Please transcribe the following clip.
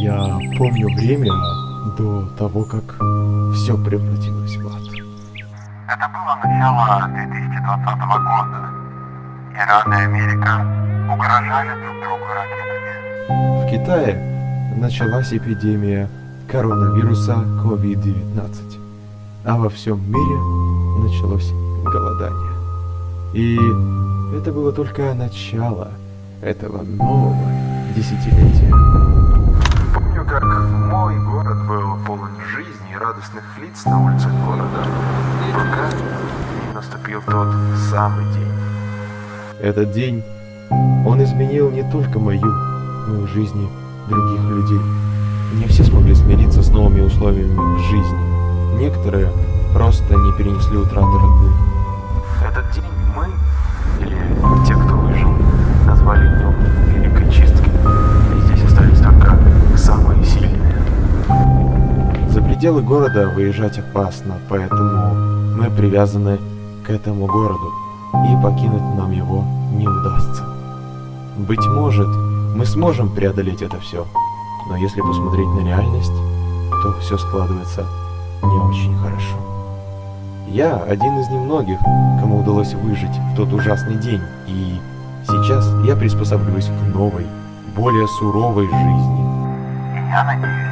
Я помню время до того, как все превратилось в ад. Это было начало 2020 года. Иран и Америка угрожали друг другу ракетами. В Китае началась эпидемия коронавируса COVID-19, а во всем мире началось голодание. И это было только начало этого нового десятилетия. Помню, как мой город был полон жизни и радостных лиц на улицах города, пока наступил тот самый день. Этот день, он изменил не только мою, но и жизни других людей. Не все смогли смириться с новыми условиями жизни. Некоторые просто не перенесли утраты родных. Пределы города выезжать опасно, поэтому мы привязаны к этому городу, и покинуть нам его не удастся. Быть может, мы сможем преодолеть это все, но если посмотреть на реальность, то все складывается не очень хорошо. Я один из немногих, кому удалось выжить в тот ужасный день, и сейчас я приспосабливаюсь к новой, более суровой жизни. Я надеюсь,